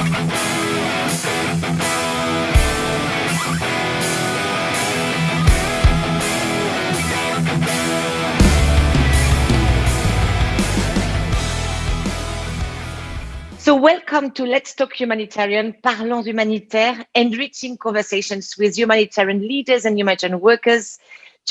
So welcome to Let's Talk Humanitarian, Parlons Humanitaire, enriching conversations with humanitarian leaders and humanitarian workers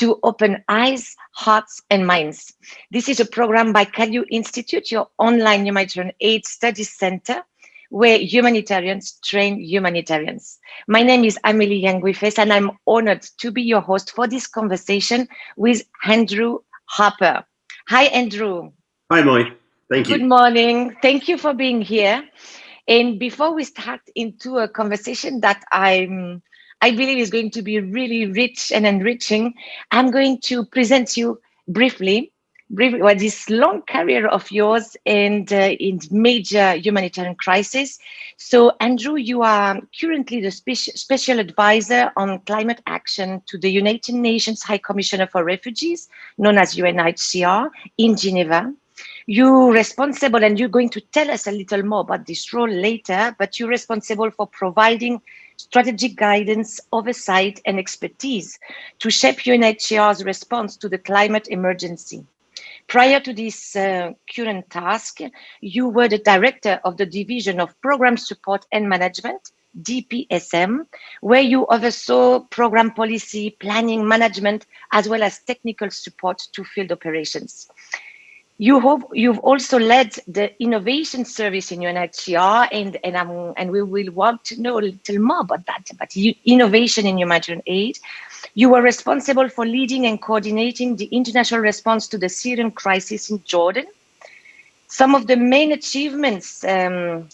to open eyes, hearts, and minds. This is a program by Kalu Institute, your online humanitarian aid studies center, where humanitarians train humanitarians. My name is Amelie Yanguifes, and I'm honored to be your host for this conversation with Andrew Harper. Hi, Andrew. Hi, Molly. Thank you. Good morning. Thank you for being here. And before we start into a conversation that I'm, I believe is going to be really rich and enriching, I'm going to present you briefly, briefly what this long career of yours and uh, in major humanitarian crisis. So Andrew, you are currently the special, special advisor on climate action to the United Nations High Commissioner for Refugees, known as UNHCR in Geneva you're responsible and you're going to tell us a little more about this role later, but you're responsible for providing strategic guidance, oversight, and expertise to shape UNHCR's response to the climate emergency. Prior to this uh, current task, you were the director of the Division of Program Support and Management, DPSM, where you oversaw program policy, planning, management, as well as technical support to field operations. You hope you've also led the innovation service in UNHCR, and and um, and we will want to know a little more about that. But you, innovation in humanitarian aid, you were responsible for leading and coordinating the international response to the Syrian crisis in Jordan. Some of the main achievements um,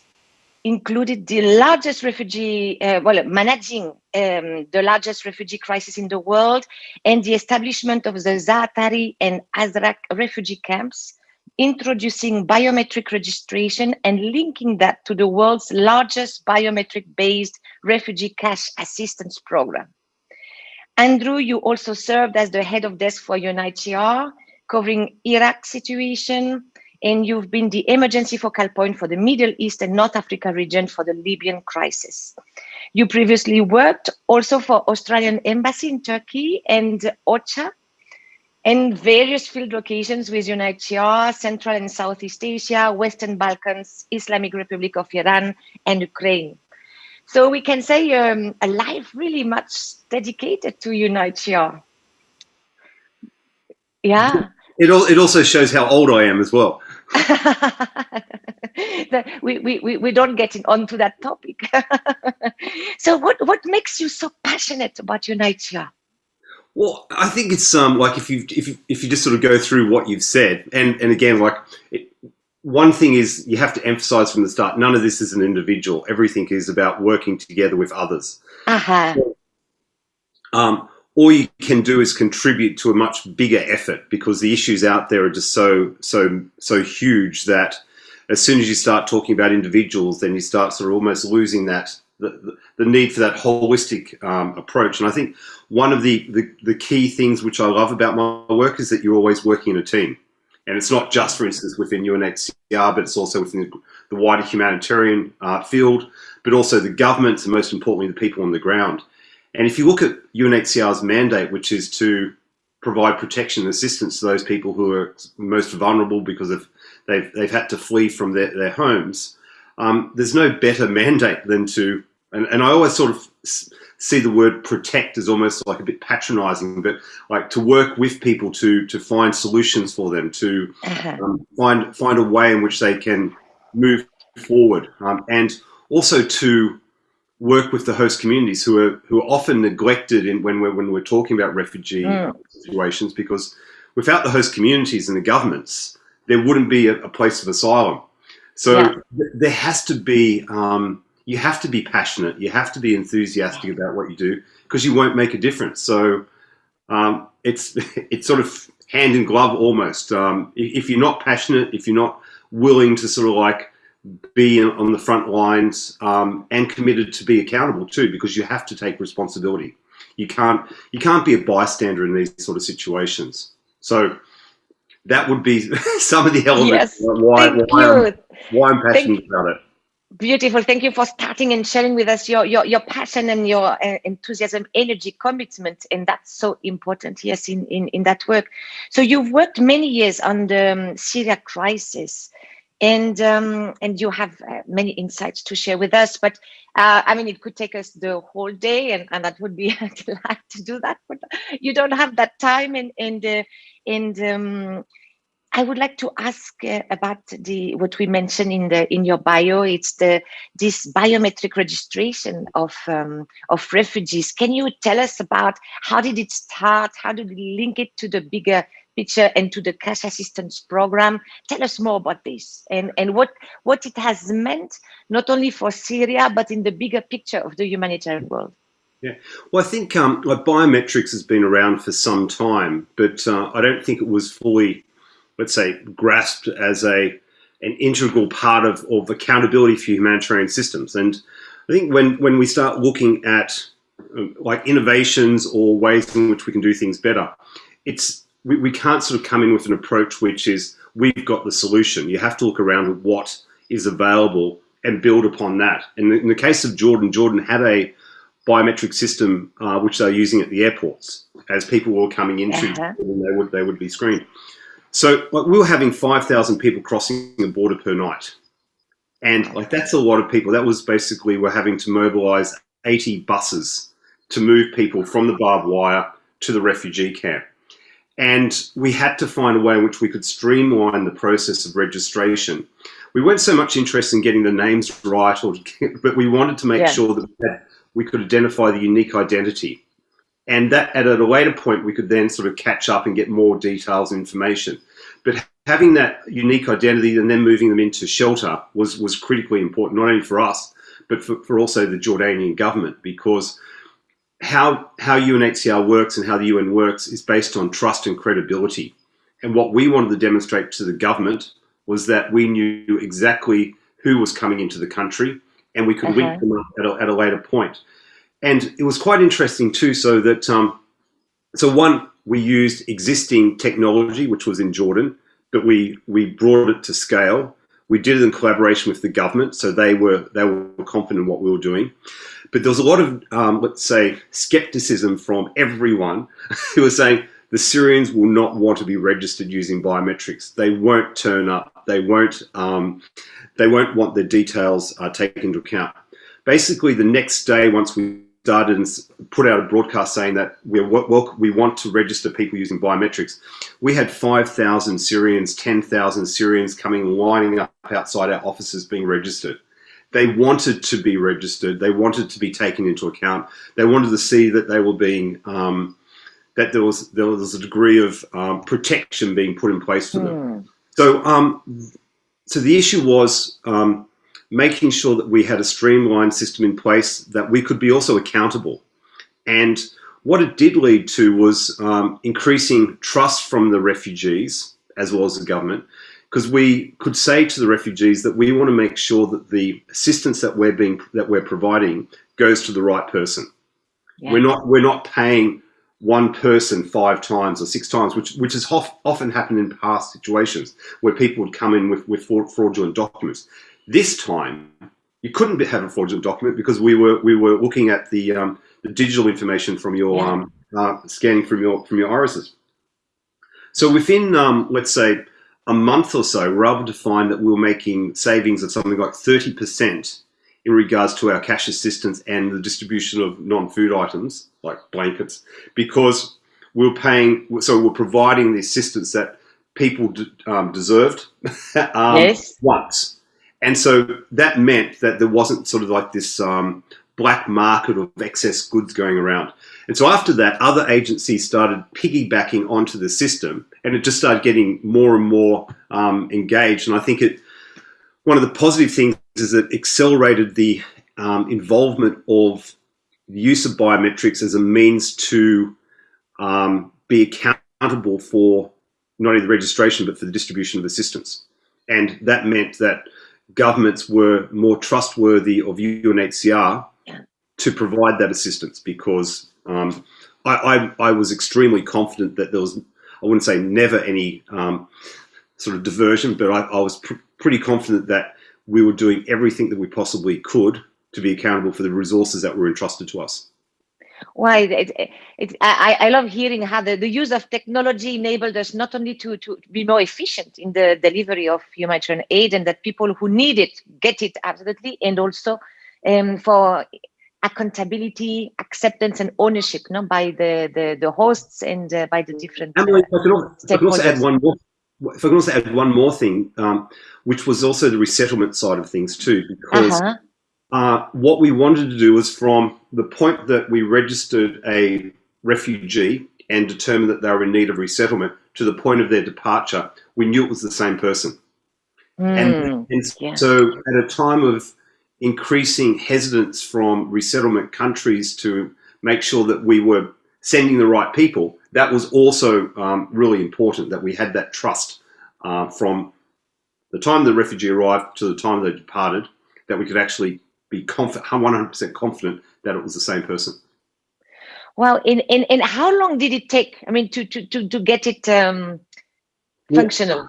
included the largest refugee, uh, well, managing um, the largest refugee crisis in the world and the establishment of the Zaatari and Azraq refugee camps introducing biometric registration and linking that to the world's largest biometric-based refugee cash assistance program. Andrew, you also served as the head of desk for UNHCR, covering Iraq situation, and you've been the emergency focal point for the Middle East and North Africa region for the Libyan crisis. You previously worked also for Australian Embassy in Turkey and OCHA, and various field locations with UNHCR, Central and Southeast Asia, Western Balkans, Islamic Republic of Iran, and Ukraine. So we can say um, a life really much dedicated to UNHCR. Yeah. It, all, it also shows how old I am as well. we, we, we don't get onto that topic. so what, what makes you so passionate about UNHCR? Well, I think it's um like if you if you, if you just sort of go through what you've said, and and again, like it, one thing is you have to emphasize from the start: none of this is an individual. Everything is about working together with others. Uh-huh. Um, all you can do is contribute to a much bigger effort because the issues out there are just so so so huge that as soon as you start talking about individuals, then you start sort of almost losing that the, the need for that holistic um, approach. And I think one of the, the, the, key things which I love about my work is that you're always working in a team. And it's not just, for instance, within UNHCR, but it's also within the wider humanitarian uh, field, but also the governments and most importantly, the people on the ground. And if you look at UNHCR's mandate, which is to provide protection and assistance to those people who are most vulnerable because of they've, they've had to flee from their, their homes, um, there's no better mandate than to, and, and I always sort of see the word protect as almost like a bit patronizing, but like to work with people to to find solutions for them, to uh-huh. um, find find a way in which they can move forward, um, and also to work with the host communities who are who are often neglected in when we're when we're talking about refugee mm. situations because without the host communities and the governments, there wouldn't be a, a place of asylum. So yeah. th there has to be, um, you have to be passionate. You have to be enthusiastic about what you do because you won't make a difference. So um, it's it's sort of hand in glove almost. Um, if you're not passionate, if you're not willing to sort of like be on the front lines um, and committed to be accountable too, because you have to take responsibility. You can't you can't be a bystander in these sort of situations. So that would be some of the elements yes. why, why I'm, why, I'm, passionate about it. Beautiful. Thank you for starting and sharing with us your your, your passion and your uh, enthusiasm, energy, commitment, and that's so important. Yes, in, in in that work. So you've worked many years on the um, Syria crisis, and um, and you have uh, many insights to share with us. But uh, I mean, it could take us the whole day, and, and that would be glad to do that. But you don't have that time, and and uh, and um, I would like to ask uh, about the what we mentioned in the in your bio. It's the this biometric registration of um, of refugees. Can you tell us about how did it start? How did we link it to the bigger picture and to the cash assistance program? Tell us more about this and and what what it has meant not only for Syria but in the bigger picture of the humanitarian world. Yeah, well, I think um, like biometrics has been around for some time, but uh, I don't think it was fully let's say, grasped as a an integral part of, of accountability for humanitarian systems. And I think when, when we start looking at uh, like innovations or ways in which we can do things better, it's we, we can't sort of come in with an approach which is we've got the solution. You have to look around at what is available and build upon that. And in the case of Jordan, Jordan had a biometric system uh, which they're using at the airports as people were coming into, uh -huh. they would they would be screened. So like we were having 5,000 people crossing the border per night. And like that's a lot of people. That was basically we're having to mobilize 80 buses to move people from the barbed wire to the refugee camp. And we had to find a way in which we could streamline the process of registration. We weren't so much interested in getting the names right, or, but we wanted to make yeah. sure that we, had, we could identify the unique identity and that at a later point we could then sort of catch up and get more details and information. But having that unique identity and then moving them into shelter was was critically important, not only for us, but for, for also the Jordanian government, because how how UNHCR works and how the UN works is based on trust and credibility. And what we wanted to demonstrate to the government was that we knew exactly who was coming into the country and we could -huh. link them up at a, at a later point. point and it was quite interesting too. So that um, so one we used existing technology which was in Jordan, but we we brought it to scale. We did it in collaboration with the government, so they were they were confident in what we were doing. But there was a lot of um, let's say skepticism from everyone who was saying the Syrians will not want to be registered using biometrics. They won't turn up. They won't. Um, they won't want their details uh, taken into account. Basically, the next day, once we started and put out a broadcast saying that well, we want to register people using biometrics. We had 5,000 Syrians, 10,000 Syrians coming lining up outside our offices being registered. They wanted to be registered. They wanted to be taken into account. They wanted to see that they were being, um, that there was, there was a degree of um, protection being put in place for them. Mm. So, um, so the issue was, um, making sure that we had a streamlined system in place that we could be also accountable. And what it did lead to was um, increasing trust from the refugees as well as the government, because we could say to the refugees that we want to make sure that the assistance that we're being that we're providing goes to the right person. Yeah. We're not we're not paying one person five times or six times, which which has often happened in past situations where people would come in with, with fraudulent documents. This time, you couldn't have a fraudulent document because we were we were looking at the um, the digital information from your yeah. um, uh, scanning from your from your irises. So within um, let's say a month or so, we're able to find that we were making savings of something like thirty percent in regards to our cash assistance and the distribution of non-food items like blankets because we we're paying so we're providing the assistance that people um, deserved um, yes. once and so that meant that there wasn't sort of like this um, black market of excess goods going around. And so after that, other agencies started piggybacking onto the system and it just started getting more and more um, engaged. And I think it, one of the positive things is it accelerated the um, involvement of the use of biometrics as a means to um, be accountable for not only the registration, but for the distribution of assistance. And that meant that governments were more trustworthy of UNHCR to provide that assistance because um, I, I, I, was extremely confident that there was, I wouldn't say never any um, sort of diversion, but I, I was pr pretty confident that we were doing everything that we possibly could to be accountable for the resources that were entrusted to us. Why it, it, I, I love hearing how the, the use of technology enabled us not only to, to be more efficient in the delivery of humanitarian aid and that people who need it get it absolutely, and also um, for accountability, acceptance, and ownership no, by the, the, the hosts and uh, by the different. Emily, if I can also, I can also add one more. If I can also add one more thing, um, which was also the resettlement side of things too, because uh -huh. uh, what we wanted to do was from the point that we registered a refugee and determined that they were in need of resettlement to the point of their departure, we knew it was the same person. Mm, and, and yeah. so at a time of increasing hesitance from resettlement countries to make sure that we were sending the right people, that was also um, really important that we had that trust uh, from the time the refugee arrived to the time they departed, that we could actually be confident, 100% confident that it was the same person. Well, in, in, in how long did it take, I mean, to, to, to, to get it um, functional?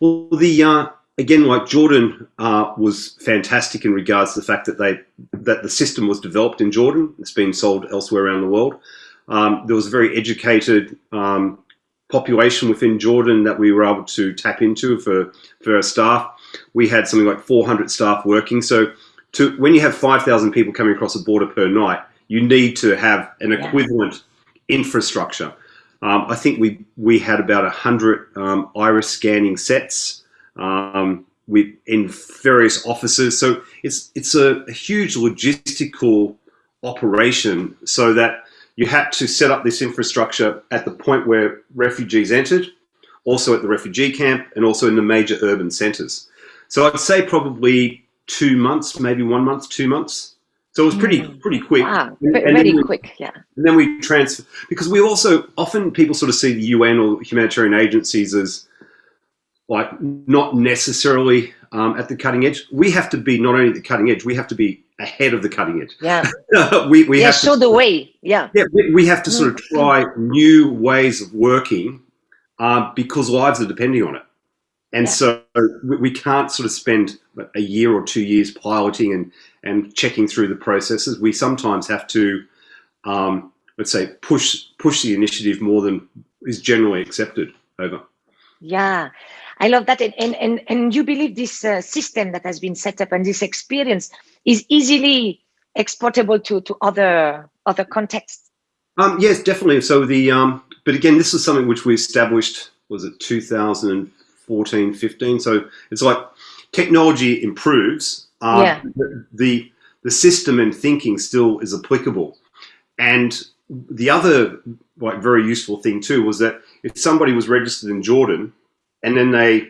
Well, well the, uh, again, like Jordan uh, was fantastic in regards to the fact that they, that the system was developed in Jordan. It's been sold elsewhere around the world. Um, there was a very educated um, population within Jordan that we were able to tap into for, for our staff. We had something like 400 staff working. So to when you have 5,000 people coming across the border per night, you need to have an yeah. equivalent infrastructure. Um, I think we we had about 100 um, iris scanning sets um, with, in various offices. So it's, it's a, a huge logistical operation so that you had to set up this infrastructure at the point where refugees entered, also at the refugee camp, and also in the major urban centres. So I'd say probably two months, maybe one month, two months. So it was pretty mm. pretty quick. Wow, and, and very we, quick, yeah. And then we transfer because we also often people sort of see the UN or humanitarian agencies as like not necessarily um, at the cutting edge. We have to be not only at the cutting edge, we have to be ahead of the cutting edge. Yeah. we we yeah, have show to, the way. Yeah. Yeah, we, we have to sort of mm. try new ways of working uh, because lives are depending on it. And yeah. so we can't sort of spend a year or two years piloting and, and checking through the processes. We sometimes have to, um, let's say, push push the initiative more than is generally accepted over. Yeah, I love that. And, and, and, and you believe this uh, system that has been set up and this experience is easily exportable to, to other other contexts? Um, yes, definitely. So the, um, but again, this is something which we established, was it 2000 14, 15. So it's like technology improves. Um, yeah. The, the, the system and thinking still is applicable. And the other like very useful thing too was that if somebody was registered in Jordan and then they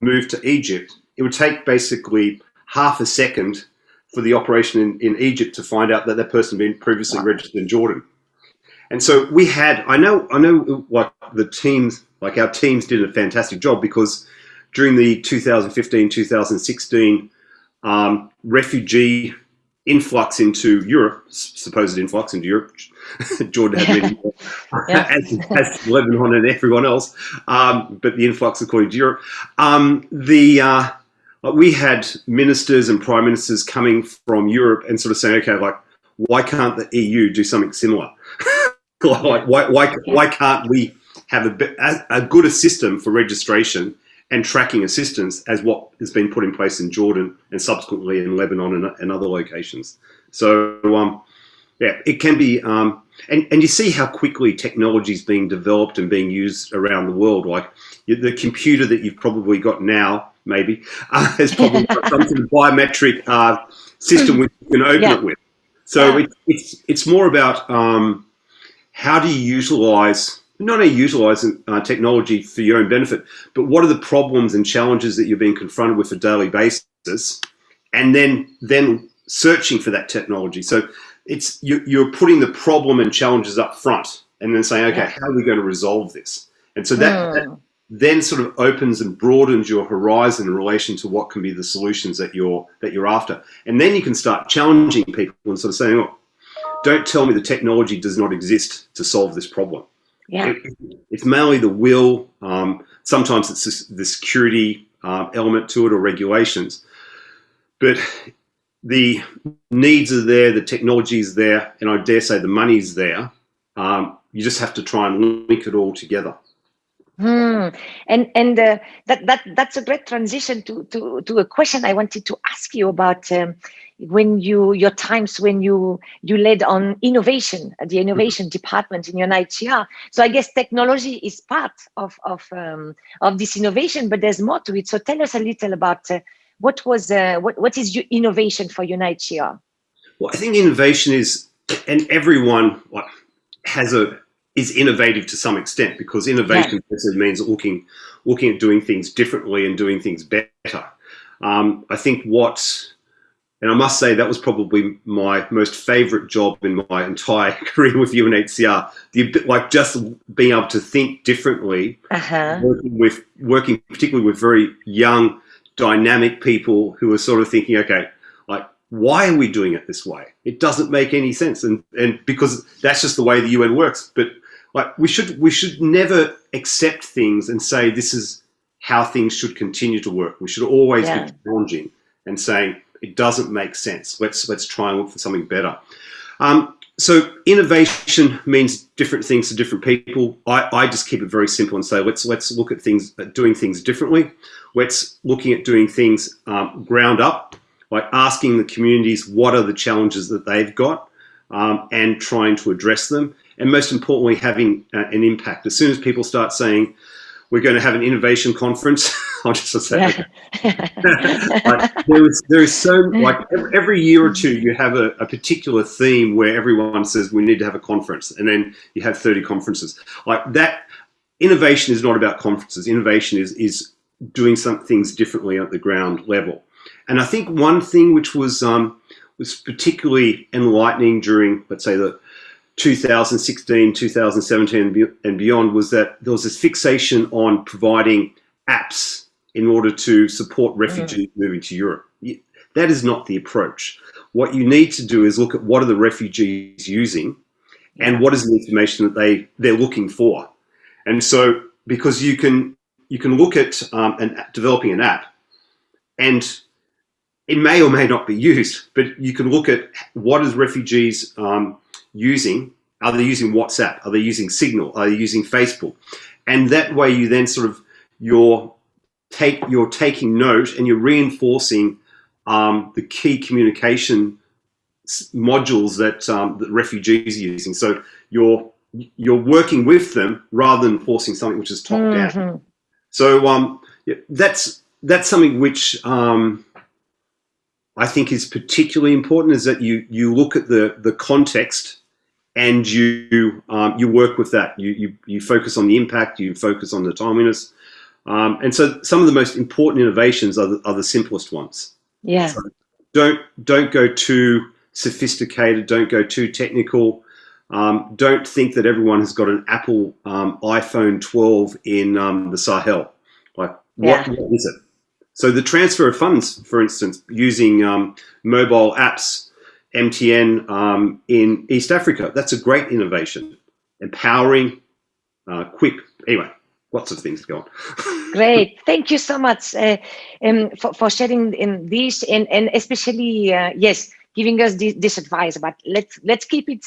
moved to Egypt, it would take basically half a second for the operation in, in Egypt to find out that that person had been previously wow. registered in Jordan. And so we had, I know, I know like the teams like our teams did a fantastic job because during the 2015-2016 um, refugee influx into Europe, supposed influx into Europe, Jordan had many, yeah. as, as, Lebanon and everyone else, um, but the influx according to Europe, um, the uh, we had ministers and prime ministers coming from Europe and sort of saying, okay, like, why can't the EU do something similar? like, why, why, why can't we have a, a good system for registration and tracking assistance as what has been put in place in Jordan and subsequently in Lebanon and, and other locations. So um, yeah, it can be, um, and, and you see how quickly technology is being developed and being used around the world. Like the computer that you've probably got now, maybe, uh, has probably got some sort of biometric uh, system which you can open yeah. it with. So yeah. it, it's, it's more about um, how do you utilize not only utilizing uh, technology for your own benefit, but what are the problems and challenges that you're being confronted with a daily basis, and then then searching for that technology. So it's you, you're putting the problem and challenges up front, and then saying, okay, yeah. how are we going to resolve this? And so that, mm. that hmm. then sort of opens and broadens your horizon in relation to what can be the solutions that you're that you're after, and then you can start challenging people and sort of saying, oh, don't tell me the technology does not exist to solve this problem yeah. It, it's mainly the will. Um, sometimes it's the security uh, element to it or regulations. but the needs are there, the technology is there, and I dare say the money is there. Um, you just have to try and link it all together. Hmm. And and uh, that that that's a great transition to to to a question I wanted to ask you about um, when you your times when you you led on innovation at the innovation mm-hmm. department in your UNHCR. So I guess technology is part of of um, of this innovation, but there's more to it. So tell us a little about uh, what was uh, what what is your innovation for UNHCR? Well, I think innovation is, and everyone has a is innovative to some extent because innovation yeah. means looking looking at doing things differently and doing things better. Um, I think what, and I must say that was probably my most favourite job in my entire career with UNHCR. The like just being able to think differently, uh -huh. working with working particularly with very young dynamic people who are sort of thinking, okay, like, why are we doing it this way? It doesn't make any sense. And, and because that's just the way the UN works. But like we should, we should never accept things and say, this is how things should continue to work. We should always yeah. be challenging and saying, it doesn't make sense. Let's, let's try and look for something better. Um, so innovation means different things to different people. I, I, just keep it very simple and say let's let's look at things at doing things differently. Let's looking at doing things um, ground up, like asking the communities what are the challenges that they've got, um, and trying to address them. And most importantly, having uh, an impact. As soon as people start saying, we're going to have an innovation conference. I'll just say like, there, is, there is so like every year or two you have a, a, particular theme where everyone says we need to have a conference, and then you have 30 conferences. Like that, innovation is not about conferences. Innovation is is doing some things differently at the ground level. And I think one thing which was um, was particularly enlightening during, let's say, the 2016, 2017 and beyond was that there was this fixation on providing apps in order to support refugees mm. moving to Europe. That is not the approach. What you need to do is look at what are the refugees using and what is the information that they, they're looking for. And so because you can, you can look at um, an, developing an app and it may or may not be used, but you can look at what is refugees um, using? Are they using WhatsApp? Are they using Signal? Are they using Facebook? And that way you then sort of, you're, take, you're taking note and you're reinforcing um, the key communication modules that, um, that refugees are using. So you're, you're working with them rather than forcing something which is top mm -hmm. down. Mm-hmm. So um, that's, that's something which um, I think is particularly important is that you, you look at the, the context and you um, you work with that. You, you you focus on the impact. You focus on the timeliness. Um, and so some of the most important innovations are the, are the simplest ones. Yeah. So don't don't go too sophisticated. Don't go too technical. Um, don't think that everyone has got an Apple um, iPhone 12 in um, the Sahel. Like, what, yeah. what is it? So the transfer of funds, for instance, using um, mobile apps MTN um, in East Africa. That's a great innovation. Empowering, uh, quick. Anyway, lots of things to go on. Great. Thank you so much uh, um, for, for sharing in this and, and especially, uh, yes, giving us this, this, advice about let's, let's keep it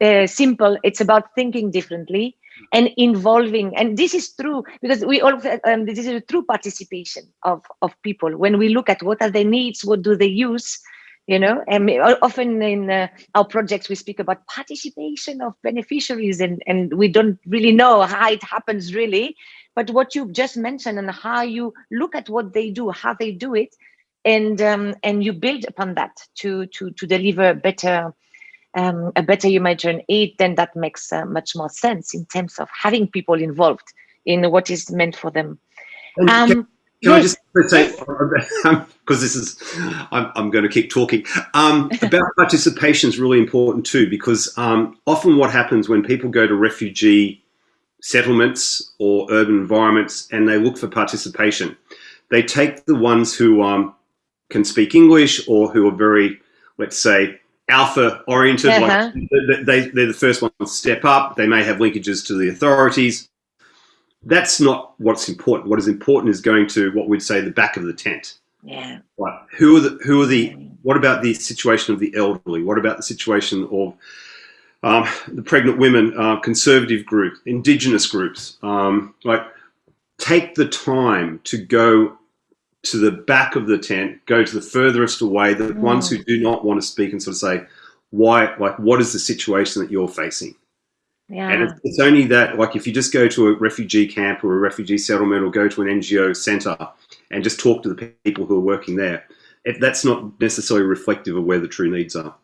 uh, simple. It's about thinking differently and involving and this is true because we all um, this is a true participation of of people when we look at what are their needs what do they use you know? And often in uh, our projects we speak about participation of beneficiaries and and we don't really know how it happens really. But what you just mentioned and how you look at what they do how they do it and um, and you build upon that to to to deliver better um, a better humanitarian aid then that makes uh, much more sense in terms of having people involved in what is meant for them. Um, can yes. I just say, because this is, I'm, I'm, going to keep talking, um, about participation is really important too, because um, often what happens when people go to refugee settlements or urban environments and they look for participation, they take the ones who um, can speak English or who are very, let's say, alpha oriented, uh -huh. like uh-huh. they, they're the first ones to step up, they may have linkages to the authorities, that's not what's important. What is important is going to what we'd say the back of the tent. Yeah. Right. Who are the who are the what about the situation of the elderly? What about the situation of um, the pregnant women, uh, conservative groups, indigenous groups? Um, like, take the time to go to the back of the tent, go to the furthest away, the mm. ones who do not want to speak, and sort of say, why? Like, what is the situation that you're facing? Yeah. And it's, it's, only that, like, if you just go to a refugee camp or a refugee settlement or go to an NGO center and just talk to the people who are working there, it, that's not necessarily reflective of where the true needs are.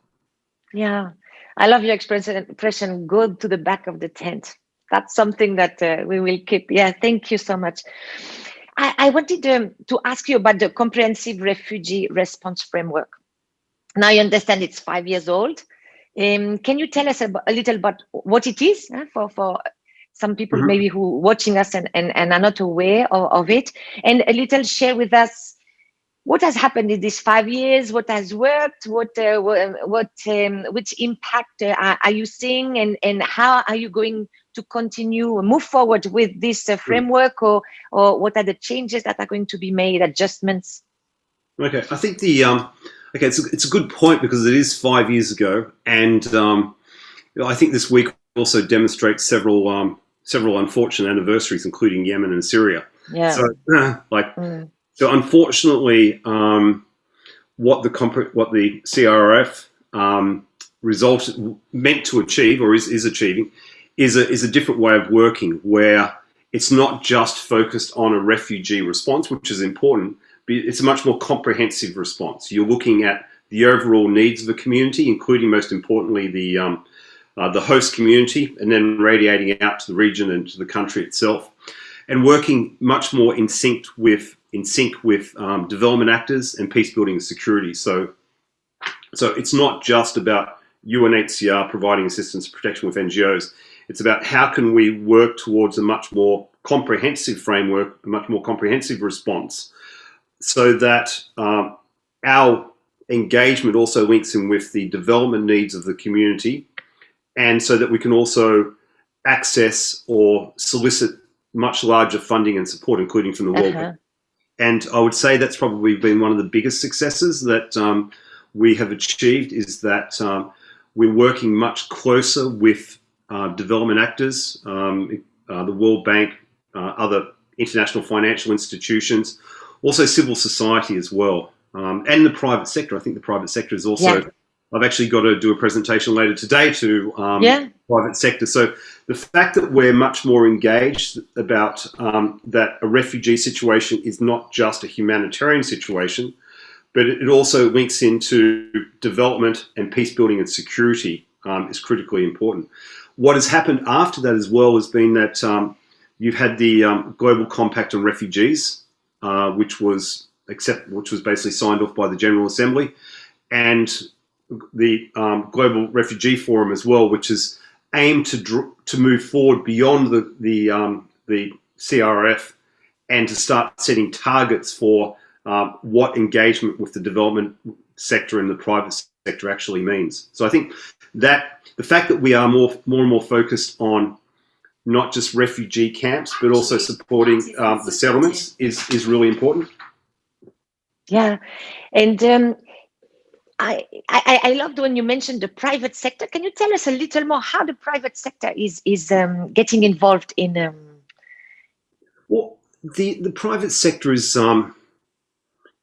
Yeah, I love your expression, go to the back of the tent. That's something that uh, we will keep. Yeah, thank you so much. I, I wanted um, to ask you about the comprehensive refugee response framework. Now you understand it's five years old. Um, can you tell us a, a, little about what it is for, for some people mm -hmm. maybe who watching us and, and, and are not aware of, of it? And a little share with us what has happened in these five years what has worked what uh, what um, which impact uh, are, you seeing and and how are you going to continue move forward with this uh, framework or or what are the changes that are going to be made adjustments? Okay i think the um okay it's a, it's a good point because it is five years ago and um i think this week also demonstrates several um several unfortunate anniversaries including yemen and syria. Yeah. So like mm. so unfortunately, um, what the what the CRF um, result meant to achieve or is, is achieving is a, is a different way of working where it's not just focused on a refugee response, which is important, it's a much more comprehensive response. You're looking at the overall needs of the community, including most importantly the um, uh, the host community, and then radiating out to the region and to the country itself, and working much more in sync with in sync with um, development actors and peace building and security. So, so it's not just about UNHCR providing assistance protection with NGOs. It's about how can we work towards a much more comprehensive framework, a much more comprehensive response, so that um, our engagement also links in with the development needs of the community, and so that we can also access or solicit much larger funding and support, including from the uh -huh. World Bank. And I would say that's probably been one of the biggest successes that um, we have achieved is that um, we're working much closer with uh, development actors, um, uh, the World Bank, uh, other international financial institutions, also civil society as well, um, and the private sector. I think the private sector is also, yeah. I've actually got to do a presentation later today to um, yeah. private sector. So the fact that we're much more engaged about um, that a refugee situation is not just a humanitarian situation, but it also links into development and peace building and security um, is critically important. What has happened after that as well has been that um, you've had the um, Global Compact on Refugees, uh, which was which was basically signed off by the General Assembly, and the um, Global Refugee Forum as well, which is aimed to to move forward beyond the the um, the CRF and to start setting targets for um, what engagement with the development sector and the private sector actually means. So I think that the fact that we are more more and more focused on not just refugee camps but also supporting um, the settlements is is really important. Yeah, and um, I, I, I loved when you mentioned the private sector. Can you tell us a little more how the private sector is is um, getting involved in? Um... Well, the the private sector is um,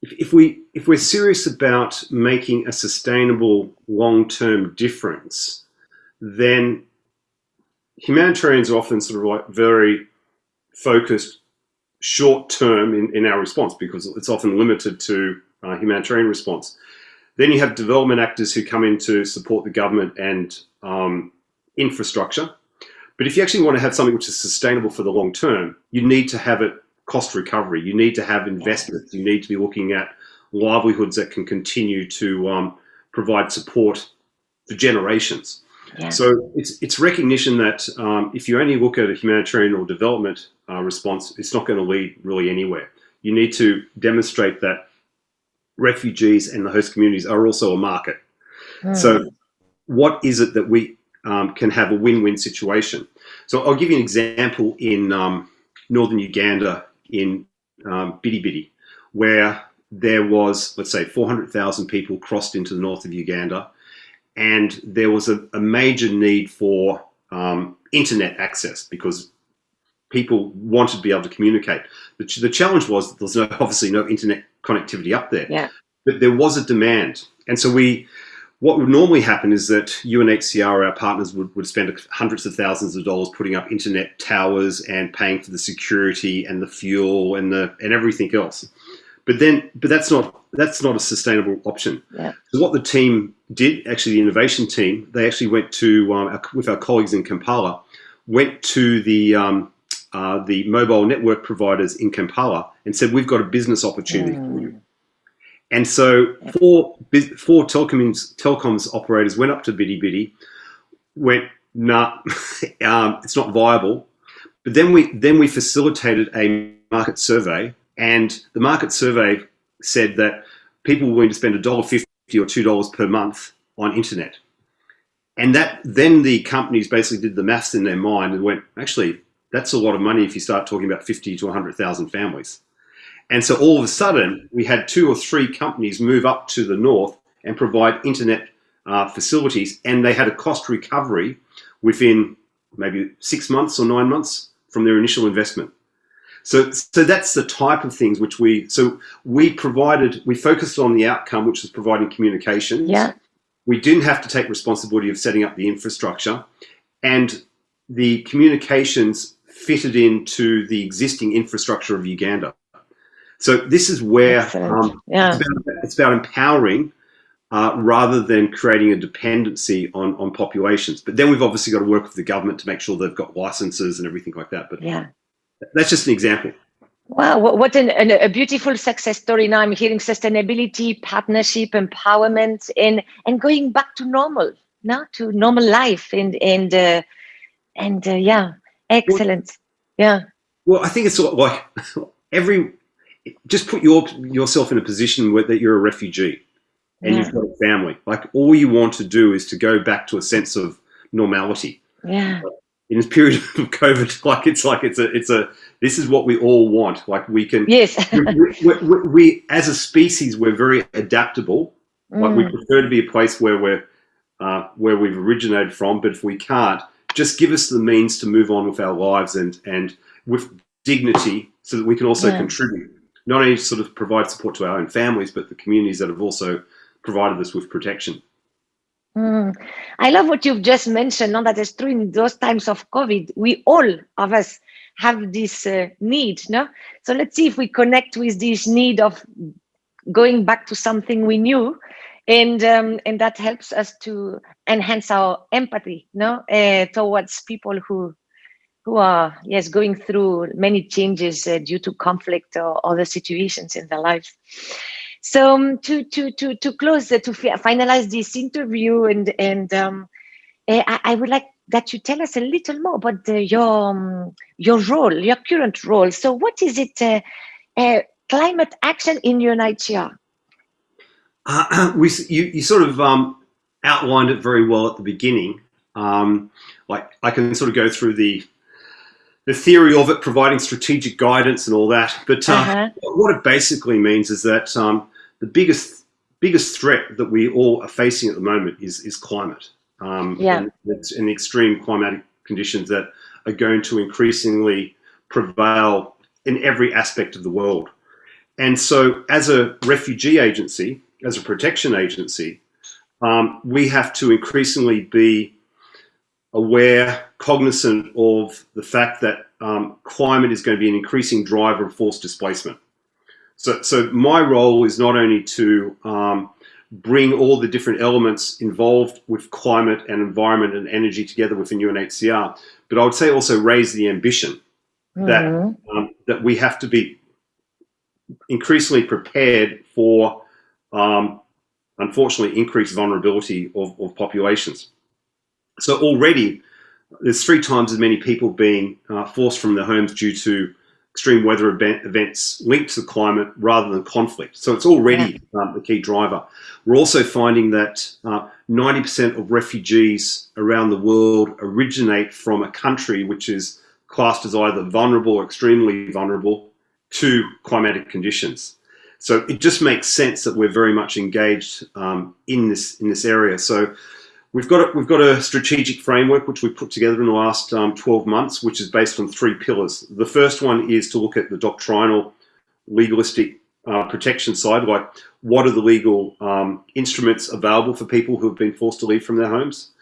if, if we if we're serious about making a sustainable long term difference, then humanitarians are often sort of like very focused short term in, in our response because it's often limited to uh, humanitarian response. Then you have development actors who come in to support the government and um, infrastructure. But if you actually want to have something which is sustainable for the long term, you need to have it cost recovery. You need to have investments. You need to be looking at livelihoods that can continue to um, provide support for generations. Yeah. So it's it's recognition that um, if you only look at a humanitarian or development uh, response, it's not going to lead really anywhere. You need to demonstrate that refugees and the host communities are also a market. Mm. So what is it that we um, can have a win-win situation? So I'll give you an example in um, northern Uganda in um, Bidi Bidi, where there was, let's say, 400,000 people crossed into the north of Uganda, and there was a, a major need for um, internet access because people wanted to be able to communicate. The, ch the challenge was that there's no, obviously no internet connectivity up there, yeah. but there was a demand. And so we, what would normally happen is that UNHCR, our partners, would, would spend hundreds of thousands of dollars putting up internet towers and paying for the security and the fuel and the and everything else. But then, but that's not that's not a sustainable option. Yeah. So what the team did, actually, the innovation team, they actually went to um, with our colleagues in Kampala, went to the um, uh, the mobile network providers in Kampala and said, "We've got a business opportunity mm. for you." And so four, four telecoms, telecoms operators went up to Bidi Bidi, went, nah, um, it's not viable. But then we, then we facilitated a market survey and the market survey said that people were willing to spend $1.50 or $2 per month on internet. And that then the companies basically did the maths in their mind and went, actually, that's a lot of money if you start talking about 50 to 100,000 families. And so all of a sudden, we had two or three companies move up to the north and provide internet uh, facilities, and they had a cost recovery within maybe six months or nine months from their initial investment. So, so that's the type of things which we, so we provided, we focused on the outcome, which was providing communications. Yeah. We didn't have to take responsibility of setting up the infrastructure and the communications fitted into the existing infrastructure of Uganda. So this is where um, yeah. it's, about, it's, about, empowering uh, rather than creating a dependency on, on populations. But then we've obviously got to work with the government to make sure they've got licenses and everything like that. But yeah, that's just an example. Wow, what an, an, a beautiful success story. Now I'm hearing sustainability, partnership, empowerment, and and going back to normal, now to normal life, and and uh, and uh, yeah, excellent. Well, yeah. Well, I think it's sort of like every just put your yourself in a position where that you're a refugee and yeah. you've got a family. Like all you want to do is to go back to a sense of normality. Yeah. In this period of COVID, like it's like it's a it's a this is what we all want. Like we can. Yes. we, we, we, we, as a species we're very adaptable. Mm. Like we mm. prefer to be a place where we're uh, where we've originated from. But if we can't, just give us the means to move on with our lives and and with dignity, so that we can also yeah. contribute not only sort of provide support to our own families, but the communities that have also provided us with protection. Mm. I love what you've just mentioned. Now that is true in those times of COVID, we all of us have this uh, need. No, so let's see if we connect with this need of going back to something we knew, and um, and that helps us to enhance our empathy. No, uh, towards people who who are yes going through many changes uh, due to conflict or other situations in their lives. So um, to to to to close uh, to finalize this interview and and um, uh, I, I, would like that you tell us a little more about the, your um, your role, your current role. So what is it? Uh, uh climate action in UNHCR. Uh, we you, you sort of um, outlined it very well at the beginning. Um, like I can sort of go through the the theory of it, providing strategic guidance and all that. But uh, uh -huh. what it basically means is that um, the biggest biggest threat that we all are facing at the moment is is climate. Um, yeah. and, and extreme climatic conditions that are going to increasingly prevail in every aspect of the world. And so, as a refugee agency, as a protection agency, um, we have to increasingly be aware, cognizant of the fact that um, climate is going to be an increasing driver of forced displacement. So, so my role is not only to um, bring all the different elements involved with climate and environment and energy together within UNHCR, but I would say also raise the ambition mm -hmm. that mm-hmm. um, that we have to be increasingly prepared for, um, unfortunately, increased vulnerability of, of populations. So already there's three times as many people being uh, forced from their homes due to extreme weather event, events linked to climate rather than conflict. So it's already um, the key driver. We're also finding that 90% uh, of refugees around the world originate from a country which is classed as either vulnerable or extremely vulnerable to climatic conditions. So it just makes sense that we're very much engaged um, in this in this area. So we've got a, we've got a strategic framework which we put together in the last um, 12 months, which is based on three pillars. The first one is to look at the doctrinal, legalistic uh, protection side, like what are the legal um, instruments available for people who have been forced to leave from their homes,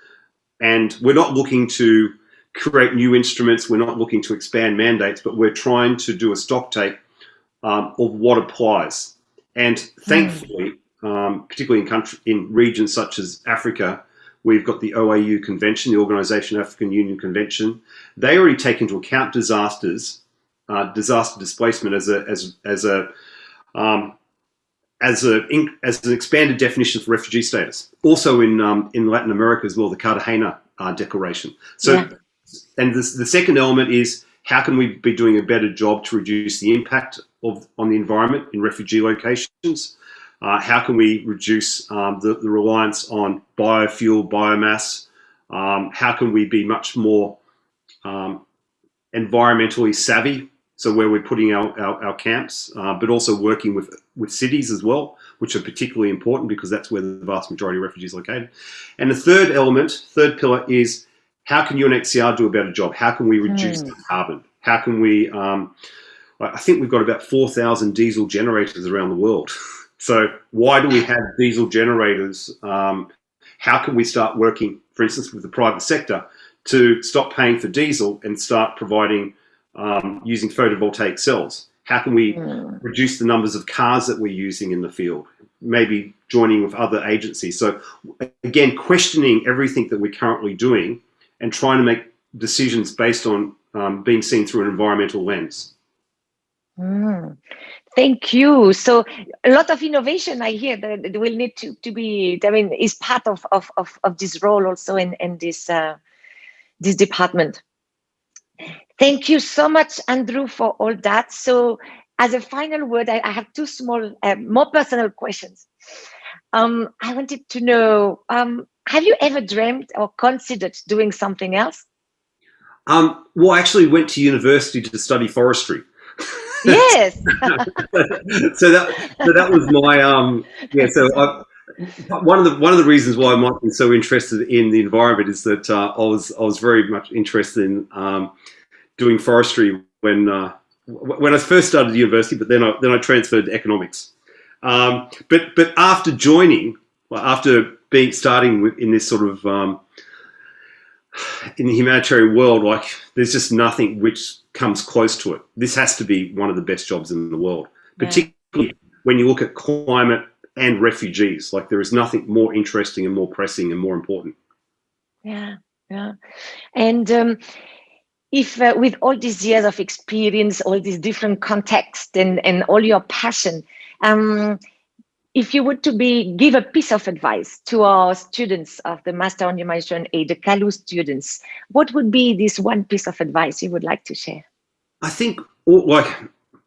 and we're not looking to create new instruments. We're not looking to expand mandates, but we're trying to do a stock take um, of what applies. And thankfully, mm. um, particularly in country, in regions such as Africa, we've got the OAU Convention, the Organisation African Union Convention. They already take into account disasters, uh, disaster displacement as a as as a um, as a as an expanded definition for refugee status. Also in um, in Latin America as well, the Cartagena uh, Declaration. So, yeah. and this, the second element is how can we be doing a better job to reduce the impact of on the environment in refugee locations? Uh, how can we reduce um, the, the, reliance on biofuel, biomass? Um, how can we be much more um, environmentally savvy? So where we're putting our, our, our camps, uh, but also working with, with cities as well, which are particularly important because that's where the vast majority of refugees are located. And the third element, third pillar is how can UNHCR do a better job? How can we reduce mm. carbon? How can we, um, I think we've got about 4,000 diesel generators around the world. So why do we have diesel generators? Um, how can we start working, for instance, with the private sector to stop paying for diesel and start providing um, using photovoltaic cells? How can we mm. reduce the numbers of cars that we're using in the field? Maybe joining with other agencies. So again, questioning everything that we're currently doing and trying to make decisions based on um, being seen through an environmental lens. Mm. Thank you. So a lot of innovation I hear that will need to, to be, I mean, is part of, of, of, of this role also in, in this, uh, this department. Thank you so much, Andrew, for all that. So as a final word, I, I have two small, uh, more personal questions. Um, I wanted to know, um, have you ever dreamed or considered doing something else? Um, well, I actually went to university to study forestry. Yes. so that so that was my um yeah. So I, one of the one of the reasons why I might be so interested in the environment is that uh, I was I was very much interested in um, doing forestry when uh, when I first started university, but then I then I transferred to economics. Um, but but after joining, well, after being starting with, in this sort of um, in the humanitarian world, like there's just nothing which comes close to it. This has to be one of the best jobs in the world, particularly when you look at climate and refugees. Like there is nothing more interesting and more pressing and more important. Yeah, yeah. And um, if uh, with all these years of experience, all these different contexts and, and all your passion, um, if you were to be give a piece of advice to our students of the Master on Humanitarian Aid, the Kalu students, what would be this one piece of advice you would like to share? I think, like,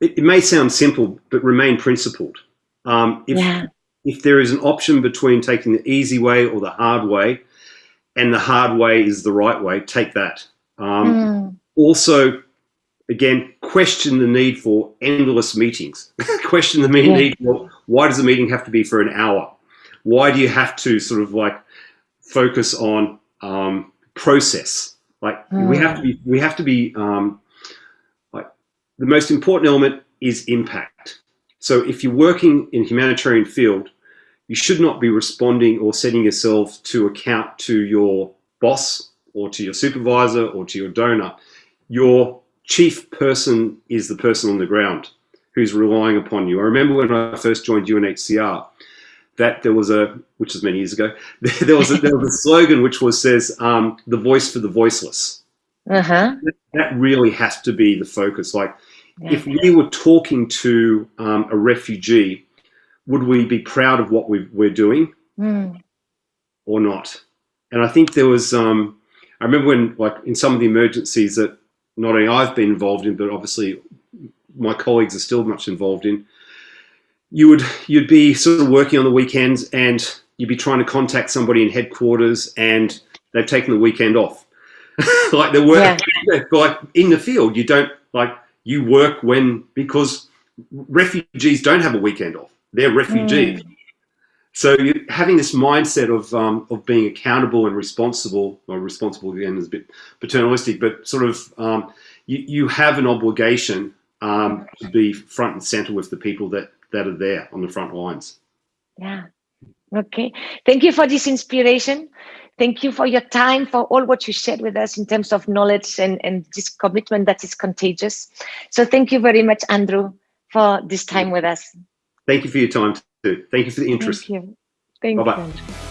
it, it may sound simple, but remain principled. Um, if, yeah. if there is an option between taking the easy way or the hard way, and the hard way is the right way, take that. Um, mm. Also, again, question the need for endless meetings. question the yeah. need for why does a meeting have to be for an hour? Why do you have to sort of like focus on um, process? Like mm. we have to be, we have to be um, like the most important element is impact. So if you're working in humanitarian field, you should not be responding or setting yourself to account to your boss or to your supervisor or to your donor. Your chief person is the person on the ground who's relying upon you. I remember when I first joined UNHCR that there was a, which was many years ago, there was a, there was a slogan which was says, um, the voice for the voiceless. Uh-huh. That really has to be the focus. Like yeah. if we were talking to um, a refugee, would we be proud of what we are doing mm. or not? And I think there was, um, I remember when like in some of the emergencies that not only I've been involved in, but obviously my colleagues are still much involved in, you would you'd be sort of working on the weekends and you'd be trying to contact somebody in headquarters and they've taken the weekend off. like the work yeah. like in the field, you don't like you work when because refugees don't have a weekend off. They're refugees. Mm. So you, having this mindset of um, of being accountable and responsible, or responsible again is a bit paternalistic, but sort of um, you, you have an obligation um, to be front and center with the people that that are there on the front lines. Yeah. Okay. Thank you for this inspiration. Thank you for your time, for all what you shared with us in terms of knowledge and, and this commitment that is contagious. So thank you very much, Andrew, for this time with us. Thank you for your time. Thank you for the interest. Thank you. Thank bye -bye. you.